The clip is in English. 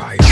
Right.